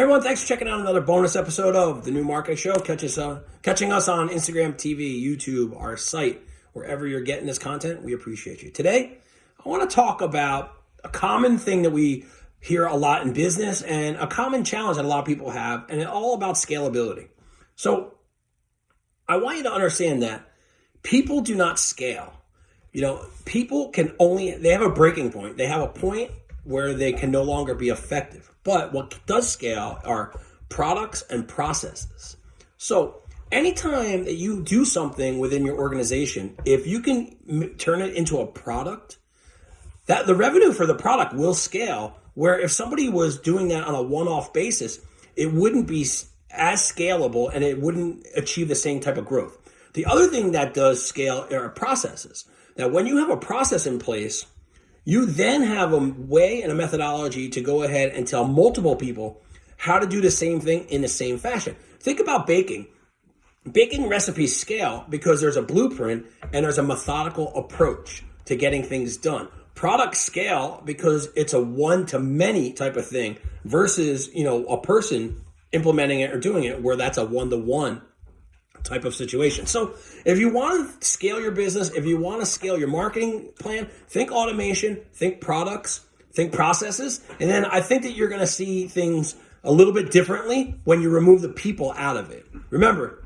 Everyone, thanks for checking out another bonus episode of the New Market Show. Catch us, uh, catching us on Instagram, TV, YouTube, our site, wherever you're getting this content. We appreciate you. Today, I want to talk about a common thing that we hear a lot in business and a common challenge that a lot of people have, and it's all about scalability. So, I want you to understand that people do not scale. You know, people can only they have a breaking point. They have a point where they can no longer be effective. But what does scale are products and processes. So anytime that you do something within your organization, if you can turn it into a product, that the revenue for the product will scale. Where if somebody was doing that on a one-off basis, it wouldn't be as scalable and it wouldn't achieve the same type of growth. The other thing that does scale are processes. Now, when you have a process in place, you then have a way and a methodology to go ahead and tell multiple people how to do the same thing in the same fashion. Think about baking. Baking recipes scale because there's a blueprint and there's a methodical approach to getting things done. Products scale because it's a one to many type of thing versus, you know, a person implementing it or doing it where that's a one to one type of situation. So if you want to scale your business, if you want to scale your marketing plan, think automation, think products, think processes, and then I think that you're going to see things a little bit differently when you remove the people out of it. Remember,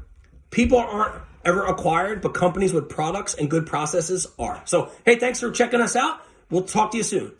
people aren't ever acquired, but companies with products and good processes are. So, hey, thanks for checking us out. We'll talk to you soon.